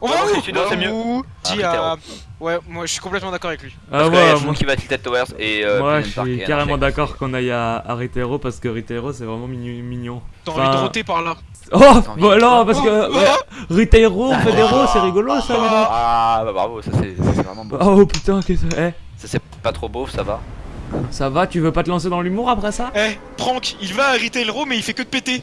On va Ah, où ok, Sudo, c'est mieux. Où Ah, Dis à... Ouais, moi je suis complètement d'accord avec lui. Ah Parce ouais, moi, qui va Tilted Towers et euh, moi, je suis carrément d'accord qu'on aille à, à Ritero parce que Ritero c'est vraiment mignon. mignon. T'as envie de roter par là. Oh Bah non, parce que ouais, Ritero, Ah, oh, c'est rigolo ça. gars. Ah bah bravo, ça c'est ça, c'est vraiment beau. Oh putain, qu'est-ce que eh, Ça c'est pas trop beau, ça va. ça va, tu veux pas te lancer dans l'humour après ça? Eh, Prank, il va à Retail Row mais il fait que de péter.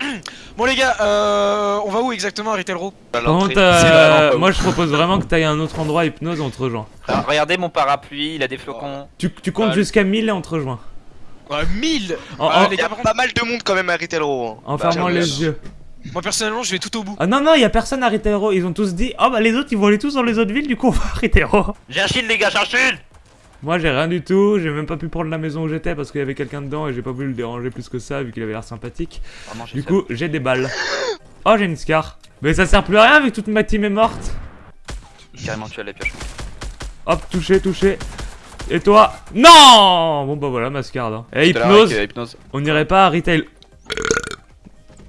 Bon les gars, euh, on va où exactement à Par contre, l'entrée. c'est euh, moi je propose vraiment que t'ailles à un autre endroit hypnose, on te rejoint. Alors, regardez mon parapluie, il a des flocons. Tu, tu comptes Ah, jusqu'à 1000 et on te rejoint. Ouais, 1000 En, Ah, en- les Il y a pas mal de monde quand même à Retail Row. hein. en bah, fermant les yeux. moi personnellement je vais tout au bout. Ah non, non, y a personne à Ritero. Ils ont tous dit, oh bah les autres ils vont aller tous dans les autres villes, du coup on va à Ritero. J'ai un shield les gars, j'ai un shield Moi j'ai rien du tout, j'ai même pas pu prendre la maison où j'étais parce qu'il y avait quelqu'un dedans et j'ai pas voulu le déranger plus que ça vu qu'il avait l'air sympathique. Vraiment, Du coup j'ai des balles. Oh j'ai une scar. Mais ça sert plus à rien vu que toute ma team est morte. carrément tu as la pioche. Hop, touché, touché. Et toi? Non Bon bah voilà ma scar. Hein. Et avec, euh, hypnose. on irait pas à retail.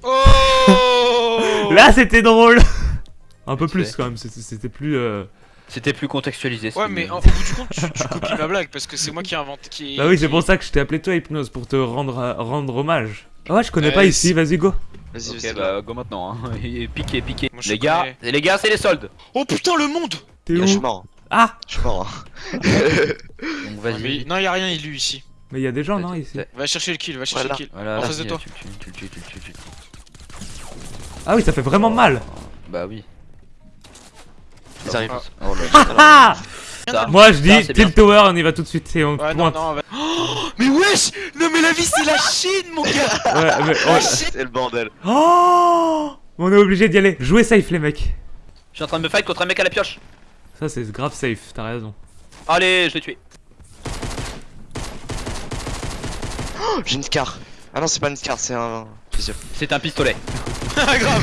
Oh Là c'était drôle Un peu plus quand même, c'était c'était plus... euh, C'était plus contextualisé. Ouais mais en- au bout du compte tu, tu copies ma blague parce que c'est moi qui ai inventé qui Bah oui c'est qui- pour ça que je t'ai appelé toi hypnose, pour te rendre, rendre hommage. Ah ouais je connais Ouais, pas ici, vas-y go. Vas-y, Ok vas-y. bah go maintenant hein. Et piqué, piqué. Moi, les gars, les gars c'est les soldes. Oh putain le monde T'es Je suis où mort. Ah Je suis mort. hein. Donc vas-y. Non y a rien élu ici. Mais il y a des gens non ici Va chercher le kill, va chercher Voilà. le kill. Voilà, En face de toi. Tu, tu, tu. Ah oui ça fait vraiment mal Bah oui. Ils arrivent. Oh là Ah Ça. Moi je dis. Tilt Tower on y va tout de suite et on Ouais pointe. non Oh, Mais wesh Non mais la vie c'est la Chine mon gars Ouais, mais- La ouais. Chine C'est le bordel. Oh On est obligé d'y aller. Jouez safe les mecs. Je suis en train de me fight contre un mec à la pioche. Ça c'est grave safe, t'as raison. Allez, je l'ai tué. Oh, J'ai une scar. Ah non, c'est pas une scar, c'est un. C'est un pistolet. Ah grave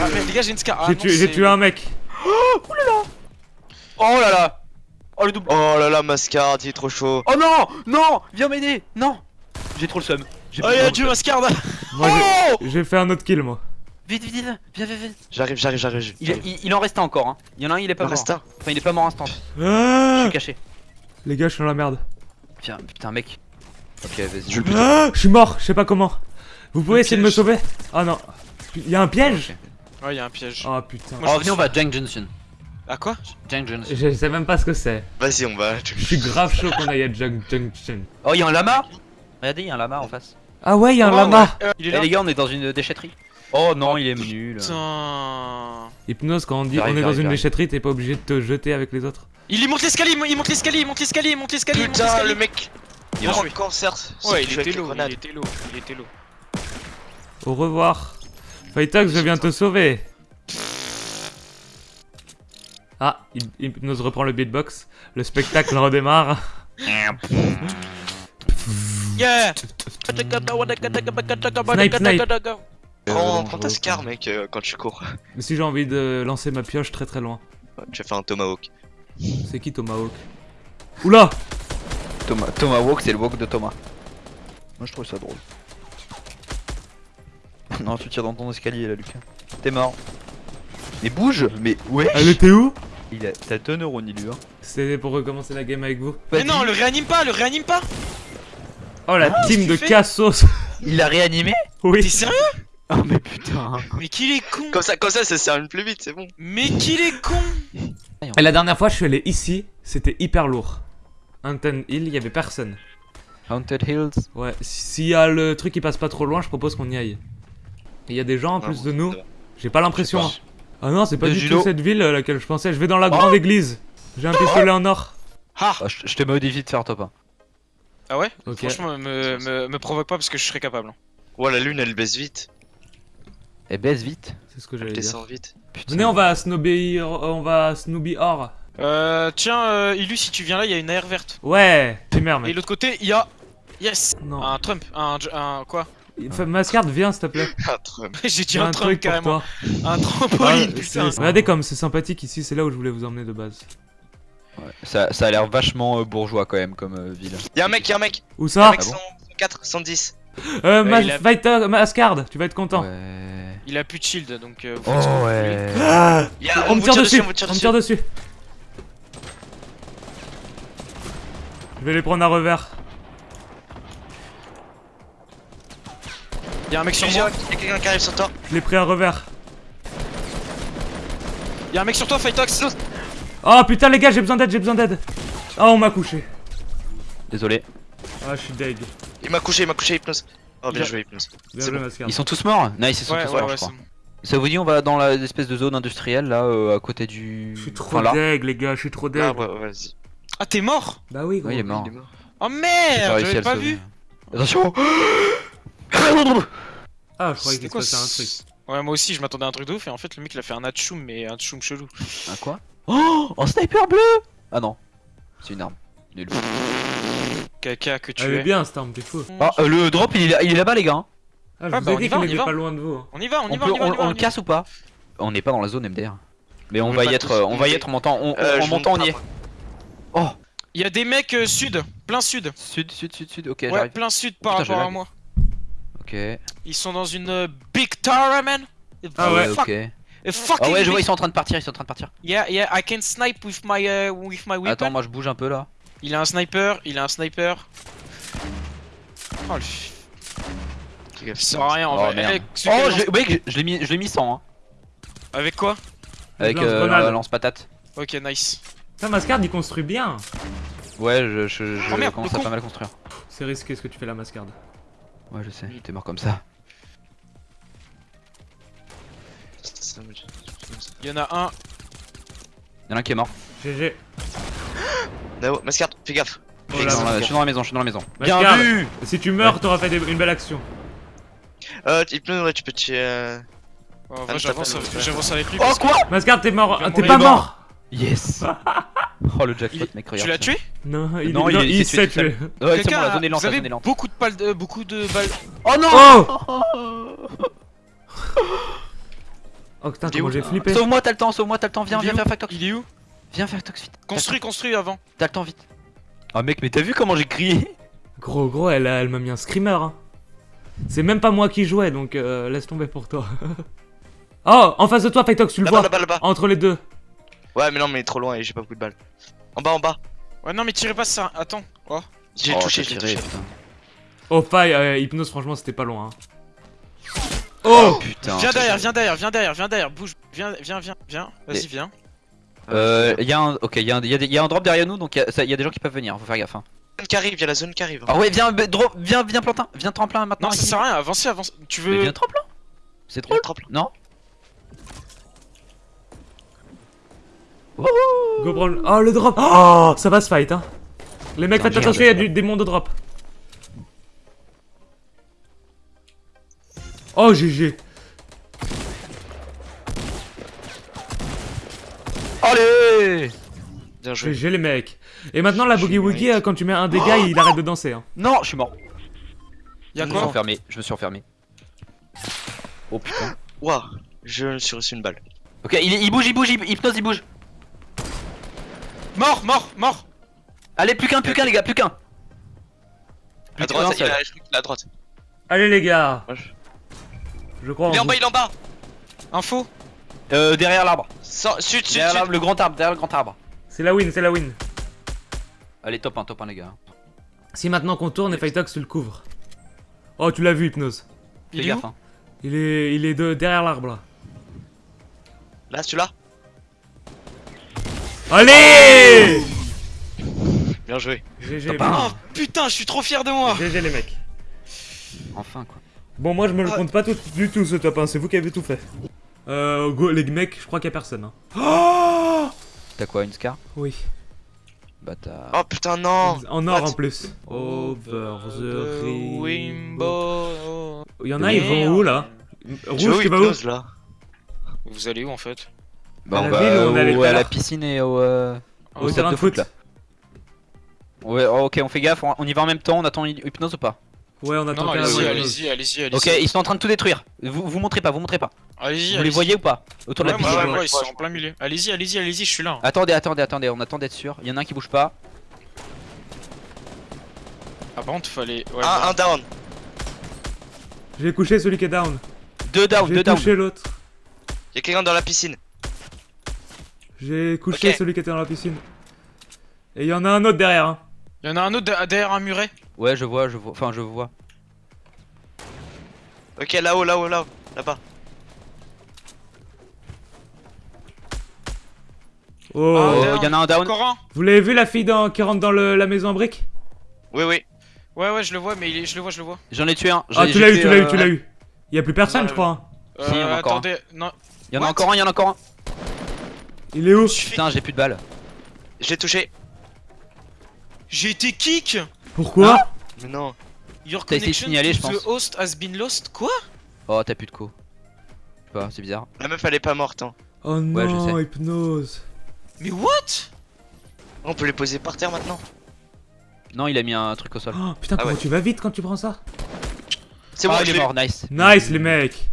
Ah mais les gars j'ai une scar. Ah, J'ai tué un mec. Oh là là. Oh le double. Oh là là, ma scar, il est trop chaud. Oh non, non, viens m'aider. Non. J'ai trop le seum. Oh y'a seum. Mascarda Moi Oh j'ai- j'ai fait un autre kill moi. Vite, vite, vite, viens, viens, viens. J'arrive, j'arrive, j'arrive. Il, il, il en reste un encore. Hein. Il y en a un, il est pas Il mort. reste un. Enfin, il est pas mort instant. Je Ah suis caché. les gars je suis dans la merde. Tiens, putain, mec. Ok, vas-y. Je. Ah, je suis mort, je sais pas comment. Vous pouvez essayer de me sauver? Ah non. Il y a un piège? Ouais y'a un piège. Oh putain. Je Oh, venez, on va à Jang Junction. Ah quoi Jang Junction. Je sais même pas ce que c'est. Vas-y, on va. Je suis grave chaud qu'on aille à Junk Junction. Oh, il y a un lama. Regardez, il y a un lama en face. Ah ouais, il y a un Oh, lama. ouais, Il est Eh là les gars, on est dans une déchetterie. Oh non, il est nul. Putain Hypnose, quand on dit on est dans une déchetterie, t'es pas obligé de te jeter avec les autres. Il monte l'escalier, il monte l'escalier, il monte l'escalier, il monte l'escalier, Putain, le mec. Il joué. le cancer. Ouais il était était low, il était low, il était low. Au revoir. Fightox, je viens te sauver. Ah, Hy- Hypnose reprend le beatbox. Le spectacle redémarre. Yeah Snipe, snipe. Prends, prends ta scar, mec, euh, quand tu cours. Mais si j'ai envie de lancer ma pioche très très loin. Tu as fait un tomahawk. C'est qui Tomahawk? Oula Thomas, Thomas Walk, c'est le walk de Thomas. Moi, je trouve ça drôle. non, tu tires dans ton escalier là, Lucas. T'es mort. Mais bouge Mais ouais Elle était où? Il a... T'as deux neurones, il lui, hein. C'était pour recommencer la game avec vous. Mais non, le réanime pas, le réanime pas Oh la team qu'est-ce de Cassos Il l'a réanimé T'es Oui sérieux? Oh, mais putain Mais qu'il est con Comme ça, comme ça, ça sert une plus vite, c'est bon. Mais qu'il est con Et la dernière fois je suis allé ici, c'était hyper lourd. Anton Hill, il y avait personne. Haunted Hills. Ouais, s'il y a le truc qui passe pas trop loin, je propose qu'on y aille. Et il y a des gens en plus de nous. J'ai pas l'impression. hein. Ah non, c'est pas De du judo. tout cette ville à laquelle je pensais. Je vais dans la grande église. J'ai un pistolet en or. Ah Ah, je, je te modifie de faire top 1. Ah ouais? Ok. Franchement, me, me, me provoque pas parce que je serais capable. Ouais, la lune, elle baisse vite. Et baisse vite. C'est ce que Elle j'allais dire. descend vite. Putain. Venez, on va à Snowby, on va à Snooby Or. Euh, tiens, euh, Illu, si tu viens là, il y a une AR verte. Ouais, t'es merde, Et l'autre côté, il y a. Yes Non. Un Trump, un. un quoi? Mascard, viens s'il te plaît. J'ai dit un, truc pour carrément. toi. Un Ah, trampoline, c'est- putain. Regardez comme c'est sympathique ici, c'est là où je voulais vous emmener de base. Ouais, Ça, ça a l'air vachement euh, bourgeois quand même comme euh, ville. Y'a un mec, y'a un mec. Où Y'a un ça mec Ah bon 104, 110. Euh, a- Fighter, Mascard, tu vas être content. Ouais. Il a plus de shield donc. euh, vous Oh ouais. Ah a- on me tire dessus, on vous tire on me dessus. tire dessus. Je vais les prendre à revers. Y'a un mec sur Il y a moi. quelqu'un qui arrive sur toi. Je l'ai pris à revers. Y'a un mec sur toi, Fightox. Oh putain les gars, j'ai besoin d'aide, j'ai besoin d'aide. Ah on m'a couché. Désolé. Ah je suis deg. Il m'a couché, il m'a couché, Hypnose. Oh, bien joué, Hypnose. Bien bon. Ils sont tous morts Nice, ils sont Ouais, tous ouais, morts, ouais, je crois. Ça vous dit, on va dans l'espèce de zone industrielle là, euh, à côté du. Je suis trop Enfin, deg les gars, je suis trop deg. Ah, vas-y. Ah, t'es mort? Bah oui gros. Ouais, il est mort. Il est mort. Oh merde J'avais pas vu Attention Ah je croyais C'était qu'il se quoi passait un truc. Ouais, moi aussi, je m'attendais à un truc de ouf, et en fait, le mec il a fait un atchoum, mais un atchoum chelou. Un quoi? Oh Un sniper bleu Ah non. C'est une arme. Nul. Caca que tu Elle est es. bien cette arme, t'es fou. Ah, euh, le drop il est là- il est là-bas, les gars. hein. Ah je Ah, vous bah, ai on y dit va, qu'il on y était va. pas loin de vous. hein. On y va, on y On, va, peut, on y va, on, on y va, on on le y casse ou pas? On n'est pas dans la zone MDR. Mais on, On va est y être, tous, euh, on va y être en montant, on, Euh, en je montant on monte y est. Oh. Il y a des mecs euh, sud, plein sud. Sud, sud, sud, sud, ok, Ouais, j'arrive. plein sud par Putain, j'ai rapport à lag. moi. Ok. Ils sont dans une euh, big tower, man. Ah ouais, Fuck, ok. Ah ouais, je vois, ils sont en train de partir, ils sont en train de partir. Yeah, yeah, I can snipe with my, uh, with my weapon. Attends, moi je bouge un peu là. Il a un sniper, il a un sniper. Oh le sert à rien en Oh, vrai. Oh, je, mec, je l'ai mis, je l'ai mis 100 hein. Avec quoi? Avec Lance euh, la lance-patate. Ok, nice. Putain Mascard il construit bien. Ouais, je, je, je Oh, merde, commence à pas mal construire. C'est risqué ce que tu fais là Mascard. Ouais, je sais, t'es mort comme ça. Il y en a un. Y'en a un qui est mort. GG. Nao, Mascard, fais gaffe. Oh Je là suis, dans là. la, je suis dans la maison, je suis dans la maison. Bien vu Si tu meurs, t'auras fait des- une belle action. Euh, Hypnose, ouais, tu peux tuer. euh, Oh, Ah, j'avance avec- lui. Oh quoi? Mascard t'es mort, Il t'es pas Il mort. Yes Oh le jackpot, Il- mec, Tu l'as tué Non, il, Non, est- il non, s'est tué. Ouais, c'est bon, Quelqu'un la a- zone est lente, vous la avez zone est lente. beaucoup de balles, de- beaucoup de balles. Oh non Oh Oh putain, comment j'ai flippé. Sauve-moi, t'as le temps, sauve-moi, t'as le temps, viens, viens faire Factox. Il est où Viens faire Factox vite. Construis, construis avant. T'as le temps vite. Ah mec, mais t'as vu comment j'ai crié Gros, gros, elle, elle m'a mis un screamer. Hein. C'est même pas moi qui jouais, donc euh, laisse tomber pour toi. oh, en face de toi, Fightox, tu le vois. là-bas, là-bas. Entre les deux. Ouais, mais non, mais il est trop loin et j'ai pas beaucoup de balles. En bas, en bas. Ouais, non, mais tirez pas ça. Attends. Oh. J'ai Oh, touché, j'ai touché. putain. Oh, faille, euh, hypnose, franchement, c'était pas loin. hein. Oh putain. Viens derrière, viens derrière, viens derrière, viens derrière. Bouge. Viens, viens, viens, viens. Vas-y, Mais- viens. Euh, y'a un, ok, y'a un, y a des- y a un drop derrière nous, donc y'a y a des gens qui peuvent venir, faut faire gaffe. Hein. La zone qui arrive, y'a la zone qui arrive. Ah ouais, viens, drop, viens, viens plantin, viens tremplin maintenant. Non, ça sert à rien. Avancez, avance. Tu Mais veux. viens tremplin. C'est y tremplin. non Go prendre- Oh, le drop Oh, ça va se fight, hein. Les mecs, faites attention, il y a du, des mondes de drop. Oh, GG. Allez Bien joué. GG, les mecs. Et maintenant, la Boogie Woogie, euh, quand tu mets un dégât, il arrête de danser. Hein. Non, je suis mort. Y'a Je me suis quoi enfermé, je me suis enfermé. Oh putain. Waouh, je me suis reçu une balle. Ok, il, il bouge, il bouge, il, hypnose, il bouge. Mort, mort, mort. Allez, plus qu'un, plus qu'un, les gars, plus qu'un. À droite, il seul. a, je crois qu'il est à droite. Allez, les gars. Je- crois Il est en bas, il est en bas. Info. Euh, derrière l'arbre. Sors- Sud, sud, Derrière le grand arbre, derrière le grand arbre. C'est la win, c'est la win. Allez, top 1, top 1, les gars. Si maintenant qu'on tourne et Fightox, tu le couvres. Oh, tu l'as vu, Hypnose. Fais Il est gaffe, hein. Il est, il est de, derrière l'arbre, là. Là, celui-là. Allez Bien joué. GG. Oh putain, je suis trop fier de moi. GG, les mecs. Enfin, quoi. Bon, moi, je me le compte pas tout, du tout, ce top 1. C'est vous qui avez tout fait. Euh, go, les mecs, je crois qu'il y a personne. Hein. Oh T'as quoi, une scar? Oui. Bâtard. Oh putain, non. En or, What? en plus. Over the rainbow. Wimbo. Il y en a, ils vont où, là? Rouge, tu vas où? là Vous allez où en fait? Bah, à on la ville où on allait tout à à la piscine et au, euh, Au terrain de foot. là. Ouais, oh, ok, on fait gaffe, on on y va en même temps, on attend hy- hypnose ou pas? Ouais, on attend allez-y, allez-y, allez-y, allez-y. Ok, ils sont en train de tout détruire. Vous, vous montrez pas, vous montrez pas. Allez-y, Vous les voyez ou pas? Autour de la piscine. ouais, ouais, ils sont en plein milieu. Allez-y, allez-y, allez-y, je suis là. Attendez, attendez, attendez, on attend d'être sûr. Il y en a un qui bouge pas. Ah, par contre, fallait. Ouais, Un, bon. un down. J'ai couché celui qui est down. Deux down, J'ai deux down. touché l'autre. Y'a quelqu'un dans la piscine. J'ai couché celui qui était dans la piscine. Et il y en a un autre derrière. Hein. Il y en a un autre de- derrière un muret. Ouais, je vois, je vois. Enfin, je vois. Ok, là-haut, là-haut, là-haut. Là-bas. Oh. Ah, Oh, derrière. y en a un down. Encore un. Vous l'avez vu la fille dans- qui rentre dans le- la maison en briques? Oui, oui. Ouais, ouais, je le vois, mais il est... je le vois, je le vois. J'en ai tué un. Ah, tu l'as eu, tu l'as eu, euh, tu l'as eu. Il y a plus personne, je crois. hein. Euh, Si, il y en a encore un. attendez, non. Il y en a What? encore un, il y en a encore un. Il est où Putain, j'ai plus de balles. Je l'ai touché. J'ai été kick Pourquoi Mais non. Your T'as été connection signalé, to je pense. The host has been lost Quoi Oh, t'as plus de co. Je sais pas, c'est bizarre. La meuf, elle est pas morte. Hein. Oh Ouais, je non, sais. hypnose. Mais what On peut les poser par terre maintenant. Non, il a mis un truc au sol. Oh, putain, Ah comment ouais. tu vas vite quand tu prends ça C'est bon, Ah, il est mort, nice. Nice les mecs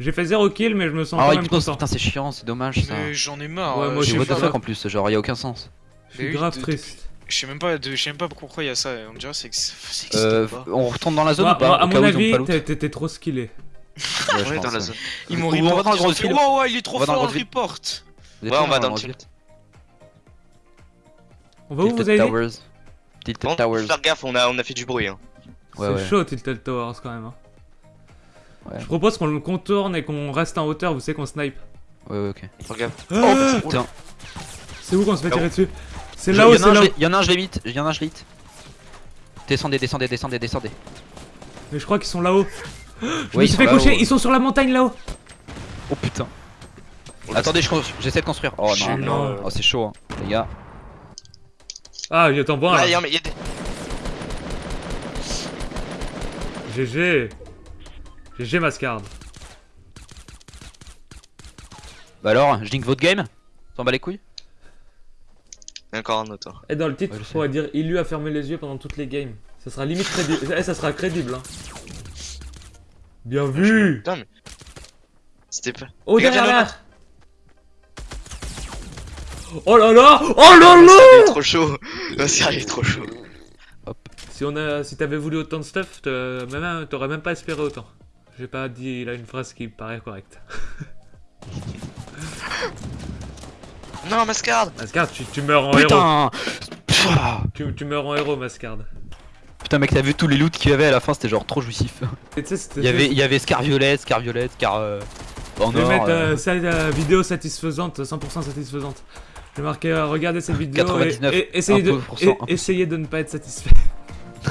J'ai fait 0 kill mais je me sens Oh, quand même hypnose, content. putain, c'est chiant, c'est dommage ça. Mais j'en ai marre. Ouais, euh, moi, je je J'ai sais what the pas- fuck en plus, genre, y a aucun sens. Je suis Mais oui, grave de- triste. Je sais même pas, de- je sais même pas pourquoi il y a ça. On dirait que c'est ça existe Euh, pas. on retourne dans la zone ou pas à Au cas mon où ils ont avis, pas loot. t'es- t'étais trop skillé. Ouais, je dans pense, la ouais. zone. Ils m'ont Ou on va report. dans le ils ont grand fait, field. Wow, ouais, il est trop On va dans le fort, report. Ouais, on va dans le le tilt. On va où vous Tilted avez dit Towers. Tilted Towers. faut faire gaffe, on a, on a fait du bruit. Hein. Ouais, C'est ouais. chaud Tilted Towers quand même. hein. Ouais. Je propose qu'on le contourne et qu'on reste en hauteur, vous savez qu'on snipe. Ouais, ouais, ok. Faut gaffe. Ah Putain. c'est où qu'on se fait tirer dessus C'est Je- là-haut, y en a c'est un, là-haut. je- y en a un, je l'ai hit. Y en a un, je l'ai hit. Descendez, descendez, descendez, descendez. Mais je crois qu'ils sont là-haut. Je Ouais, me ils suis fait ouais. ils sont sur la montagne là-haut. Oh putain. Attendez, j'essaie de construire. Oh non. Non. Oh, c'est chaud, hein, les gars. Ah, il t'en vois Là, là. y a- y a des- GG. GG Mascard. Bah alors, je link votre game T'en bats les couilles y a encore un autre. Et dans le titre, Ouais, il faudrait dire il lui a fermé les yeux pendant toutes les games. Ça sera limite crédible. Eh, ça sera crédible. Hein. Bien vu. Putain, mais. C'était pas. Oh Regarde, derrière là. Oh là là Oh là Mascar, il est là trop chaud. Mascar, il est trop chaud. Si on a, si t'avais voulu autant de stuff, même- t'aurais même pas espéré autant. J'ai pas dit là une phrase qui me paraît correcte. Non, Mascard Mascard, tu, tu meurs en héros. Putain Pfff. Tu, tu meurs en héros, Mascard. Putain mec t'as vu tous les loots qu'il y avait à la fin c'était genre trop jouissif. Il y avait, il y avait Scar violet, Scar violet, Scar euh, en Je vais or, mettre euh, euh, ça, euh, vidéo satisfaisante, 100% satisfaisante. Je vais marquer euh, regardez cette vidéo et, 99, et essayez, de, 1%, et- 1%. essayez de ne pas être satisfait.